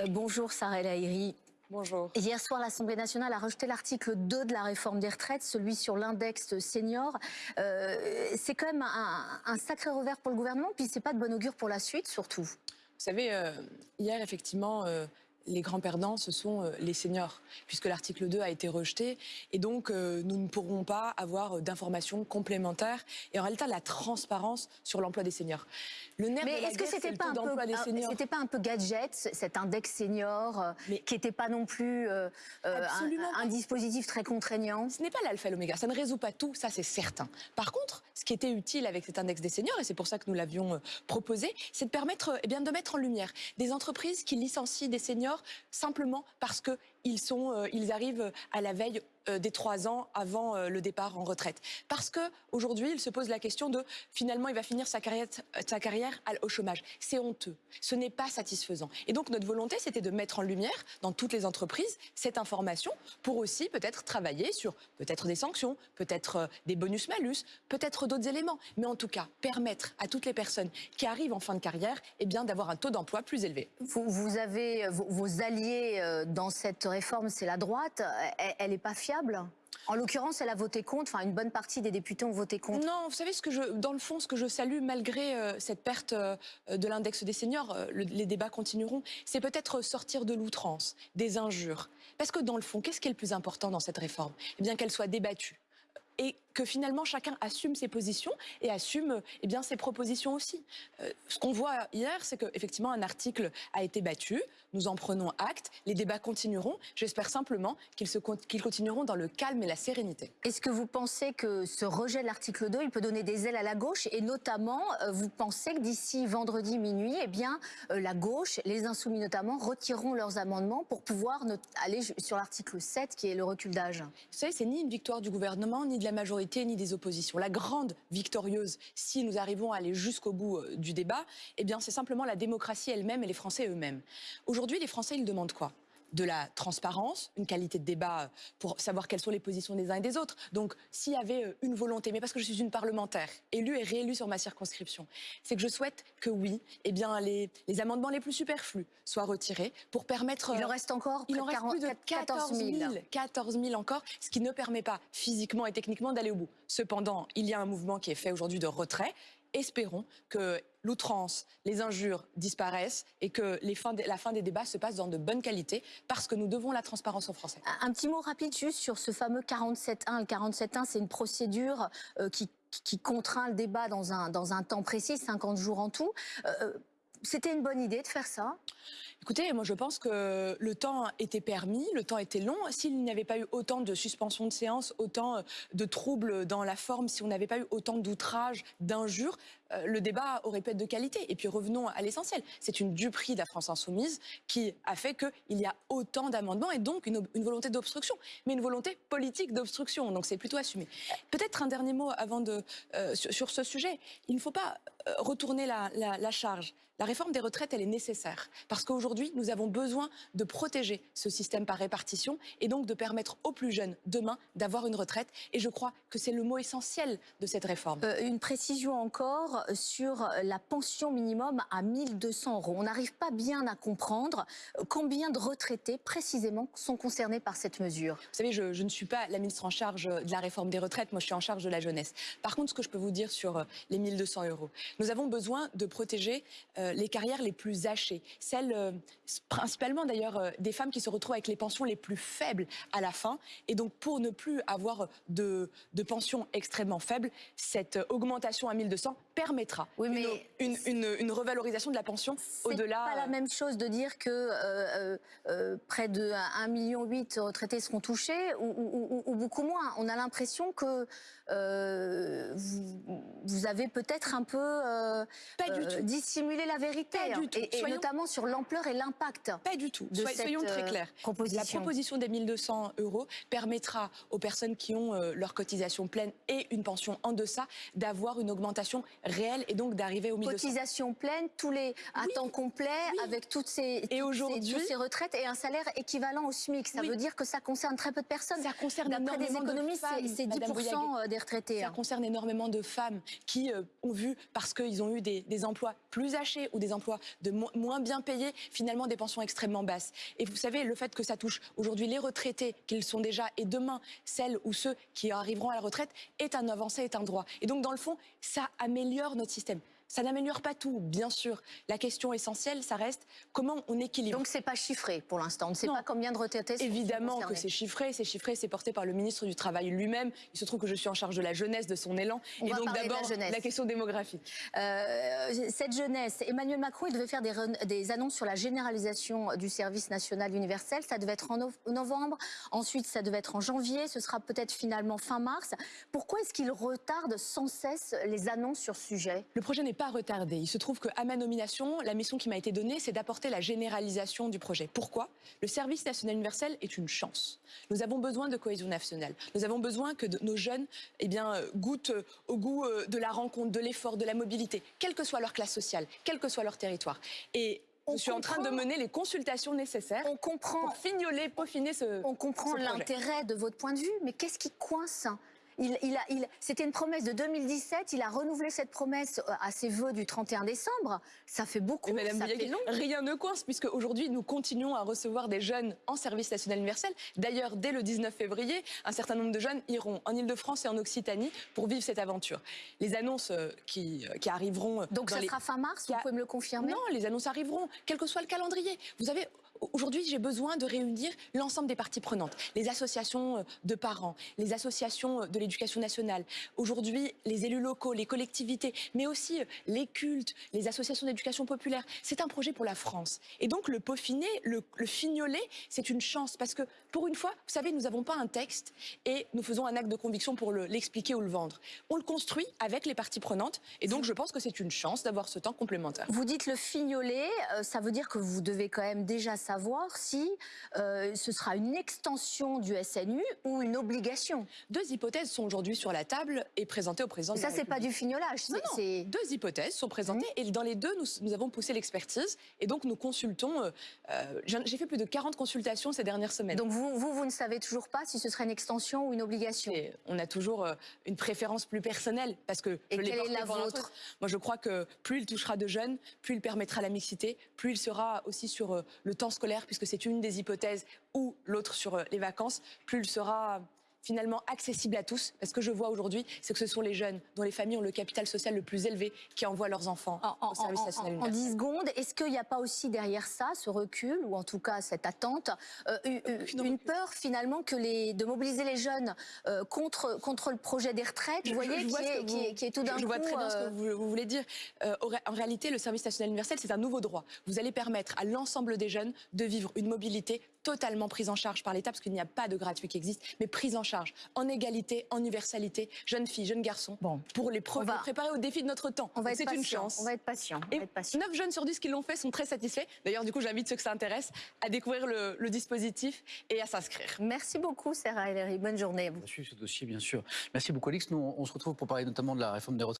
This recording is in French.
Euh, bonjour Sarah Lahiri. Bonjour. Hier soir, l'Assemblée nationale a rejeté l'article 2 de la réforme des retraites, celui sur l'index senior. Euh, c'est quand même un, sacré revers pour le gouvernement, puis c'est pas de bon augure pour la suite, surtout. Vous savez, euh, hier, effectivement, les grands perdants, ce sont euh, les seniors, puisque l'article 2 a été rejeté. Et donc, euh, nous ne pourrons pas avoir euh, d'informations complémentaires. Et en réalité, la transparence sur l'emploi des seniors. Le nerf Mais est-ce que c'était pas, un peu, pas un peu gadget, cet index senior, qui n'était pas non plus un, dispositif très contraignant? Ce n'est pas l'alpha et l'oméga. Ça ne résout pas tout, ça c'est certain. Par contre, ce qui était utile avec cet index des seniors, et c'est pour ça que nous l'avions proposé, c'est de permettre eh bien, de mettre en lumière des entreprises qui licencient des seniors simplement parce qu'ils sont, euh, ils arrivent à la veille euh, des trois ans avant euh, le départ en retraite. Parce que aujourd'hui, il se pose la question de finalement, il va finir sa carrière, au chômage. C'est honteux. Ce n'est pas satisfaisant. Et donc, notre volonté, c'était de mettre en lumière dans toutes les entreprises cette information pour aussi peut-être travailler sur peut-être des sanctions, peut-être euh, des bonus-malus, peut-être d'autres éléments. Mais en tout cas, permettre à toutes les personnes qui arrivent en fin de carrière eh d'avoir un taux d'emploi plus élevé. Vous, vous avez vos, alliés dans cette réforme, c'est la droite. Elle n'est pas fiable en l'occurrence, elle a voté contre, enfin une bonne partie des députés ont voté contre. Non, vous savez, ce que je, dans le fond, ce que je salue, malgré euh, cette perte euh, de l'index des seniors, euh, les débats continueront, c'est peut-être sortir de l'outrance, des injures. Parce que dans le fond, qu'est-ce qui est le plus important dans cette réforme? Eh bien qu'elle soit débattue et que finalement chacun assume ses positions et assume eh bien, ses propositions aussi. Euh, ce qu'on voit hier, c'est qu'effectivement un article a été battu, nous en prenons acte, les débats continueront, j'espère simplement qu'ils continueront dans le calme et la sérénité. Est-ce que vous pensez que ce rejet de l'article 2, il peut donner des ailes à la gauche? Et notamment, euh, vous pensez que d'ici vendredi minuit, eh bien, euh, la gauche, les insoumis notamment, retireront leurs amendements pour pouvoir aller sur l'article 7 qui est le recul d'âge? Vous savez, c'est ni une victoire du gouvernement ni de la majorité ni des oppositions. La grande victorieuse, si nous arrivons à aller jusqu'au bout euh, du débat, eh bien, c'est simplement la démocratie elle-même et les Français eux-mêmes. Aujourd'hui, les Français, ils demandent quoi? De la transparence, une qualité de débat euh, pour savoir quelles sont les positions des uns et des autres. Donc, s'il y avait euh, une volonté, mais parce que je suis une parlementaire, élue et réélue sur ma circonscription, c'est que je souhaite que oui, eh bien, les, les, amendements les plus superflus soient retirés pour permettre... Il en reste encore Il en reste plus de 14 000. 14 000 encore, ce qui ne permet pas physiquement et techniquement d'aller au bout. Cependant, il y a un mouvement qui est fait aujourd'hui de retrait espérons que l'outrance, les injures disparaissent et que la fin des débats se passe dans de bonnes qualités parce que nous devons la transparence aux Français. Un petit mot rapide juste sur ce fameux 47.1. Le 47.1, c'est une procédure euh, qui, contraint le débat dans un, temps précis, 50 jours en tout. Euh, euh, c'était une bonne idée de faire ça? Écoutez, moi je pense que le temps était permis, le temps était long. S'il n'y avait pas eu autant de suspensions de séance, autant euh, de troubles dans la forme, si on n'avait pas eu autant d'outrages, d'injures, euh, le débat aurait pu être de qualité. Et puis revenons à l'essentiel. C'est une duperie de la France insoumise qui a fait qu'il y a autant d'amendements et donc une, volonté d'obstruction, mais une volonté politique d'obstruction. Donc c'est plutôt assumé. Peut-être un dernier mot avant de euh, sur, ce sujet. Il ne faut pas retourner la, la charge. La réforme des retraites, elle est nécessaire parce qu'aujourd'hui, nous avons besoin de protéger ce système par répartition et donc de permettre aux plus jeunes demain d'avoir une retraite. Et je crois que c'est le mot essentiel de cette réforme. Euh, une précision encore sur la pension minimum à 1200 euros. On n'arrive pas bien à comprendre combien de retraités précisément sont concernés par cette mesure. Vous savez, je, je ne suis pas la ministre en charge de la réforme des retraites, moi je suis en charge de la jeunesse. Par contre, ce que je peux vous dire sur euh, les 1200 euros, nous avons besoin de protéger euh, les carrières les plus hachées, celles euh, principalement d'ailleurs euh, des femmes qui se retrouvent avec les pensions les plus faibles à la fin. Et donc pour ne plus avoir de, de pensions extrêmement faibles, cette augmentation à 1200 permettra oui, mais une, une, revalorisation de la pension au-delà. C'est pas la même chose de dire que euh, près de 1,8 million de retraités seront touchés ou, ou, beaucoup moins. On a l'impression que vous, vous, avez peut-être un peu dissimulé la vérité, du tout. Et, notamment sur l'ampleur et l'impact. Pas du tout. soyons très euh, clairs. La proposition des 1200 euros permettra aux personnes qui ont euh, leur cotisation pleine et une pension en deçà d'avoir une augmentation réel et donc d'arriver au milieu. Cotisation pleine, tous les à temps complet, avec toutes ces, Et aujourd'hui- ces, toutes ces retraites et un salaire équivalent au SMIC. Ça Oui. veut dire que ça concerne très peu de personnes. Ça concerne D'après des de économistes, femmes, c'est- c'est Madame 10% des retraités. Ça hein. concerne énormément de femmes qui euh, ont vu, parce qu'ils ont eu des, des emplois plus hachés ou des emplois de mo- moins bien payés, finalement des pensions extrêmement basses. Et vous savez, le fait que ça touche aujourd'hui les retraités, qu'ils sont déjà, et demain, celles ou ceux qui arriveront à la retraite, est un avancé, est un droit. Et donc, dans le fond, ça améliore notre système. Ça n'améliore pas tout, bien sûr. La question essentielle, ça reste comment on équilibre. Donc c'est pas chiffré pour l'instant. On ne sait Non. pas combien de retraités sont Évidemment que c'est chiffré, c'est chiffré, c'est porté par le ministre du Travail lui-même. Il se trouve que je suis en charge de la jeunesse, de son élan. On et donc la d'abord jeunesse. question démographique. Euh, cette jeunesse, Emmanuel Macron, il devait faire des, annonces sur la généralisation du service national universel. Ça devait être en no- novembre. Ensuite, ça devait être en janvier. Ce sera peut-être finalement fin mars. Pourquoi est-ce qu'il retarde sans cesse les annonces sur ce sujet? Le projet n'est pas retardé. Il se trouve qu'à ma nomination, la mission qui m'a été donnée, c'est d'apporter la généralisation du projet. Pourquoi? Le service national universel est une chance. Nous avons besoin de cohésion nationale. Nous avons besoin que de- nos jeunes eh bien, euh, goûtent euh, au goût euh, de la rencontre, de l'effort, de la mobilité, quelle que soit leur classe sociale, quel que soit leur territoire. Et On je suis en train de mener les consultations nécessaires On comprend, pour fignoler, peaufiner ce, on comprend l'intérêt de votre point de vue, mais qu'est-ce qui coince il, il a, il, C'était une promesse de 2017. Il a renouvelé cette promesse euh, à ses vœux du 31 décembre. Ça fait beaucoup. Madame ça fait long. rien ne coince puisque aujourd'hui nous continuons à recevoir des jeunes en service national universel. D'ailleurs, dès le 19 février, un certain nombre de jeunes iront en Ile-de-France et en Occitanie pour vivre cette aventure. Les annonces euh, qui, euh, qui arriveront Donc ça les- sera fin mars. Vous a- pouvez me le confirmer? Non, les annonces arriveront, quel que soit le calendrier. Vous savez, aujourd'hui, j'ai besoin de réunir l'ensemble des parties prenantes, les associations euh, de parents, les associations euh, de l'éducation nationale, aujourd'hui, les élus locaux, les collectivités, mais aussi euh, les cultes, les associations d'éducation populaire. C'est un projet pour la France. Et donc, le peaufiner, le, le fignoler, c'est une chance parce que, pour une fois, vous savez, nous n'avons pas un texte et nous faisons un acte de conviction pour le- l'expliquer ou le vendre. On le construit avec les parties prenantes et donc, je pense que c'est une chance d'avoir ce temps complémentaire. Vous dites le fignoler, ça veut dire que vous devez quand même déjà si euh, ce sera une extension du SNU ou une obligation. Deux hypothèses sont aujourd'hui sur la table et présentées au président de Ça, c'est pas du fignolage. Non, non. Deux hypothèses sont présentées et dans les deux, nous, nous avons poussé l'expertise et donc nous consultons. euh, euh, J'ai fait plus de 40 consultations ces dernières semaines. Donc vous, vous, vous ne savez toujours pas si ce serait une extension ou une obligation? Et on a toujours une préférence plus personnelle parce que Et je quelle est la vôtre? Moi, je crois que plus il touchera de jeunes, plus il permettra la mixité, plus il sera aussi sur le temps scolaire, puisque c'est une des hypothèses, ou l'autre sur euh, les vacances, plus il sera finalement accessible à tous. Parce que je vois aujourd'hui, c'est que ce sont les jeunes dont les familles ont le capital social le plus élevé qui envoient leurs enfants En, en- au service national en- en universel. 10 secondes, est-ce qu'il n'y a pas aussi derrière ça, ce recul, ou en tout cas cette attente, euh, une, peur finalement que les, de mobiliser les jeunes euh, contre, contre le projet des retraites, vous Je- voyez, je qui, est, que qui, vous- est, qui est tout d'un Je coup... vois très bien ce euh, que vous, vous voulez dire. Euh, en réalité, le service national universel, c'est un nouveau droit. Vous allez permettre à l'ensemble des jeunes de vivre une mobilité totalement prise en charge par l'État, parce qu'il n'y a pas de gratuit qui existe, mais prise en charge, en égalité, en universalité, jeunes filles, jeunes garçons, Bon. pour les, pro- On va- les préparer au défi de notre temps. On va être C'est une patient, chance. On va être patient. on Et va être patient. 9 jeunes sur 10 qui l'ont fait sont très satisfaits. D'ailleurs, du coup, j'invite ceux que ça intéresse à découvrir le, le dispositif et à s'inscrire. Merci beaucoup, Sarah Ellery. Bonne journée ce dossier, bien sûr. Merci beaucoup, Alix. Nous, on on se retrouve pour parler notamment de la réforme des retraites.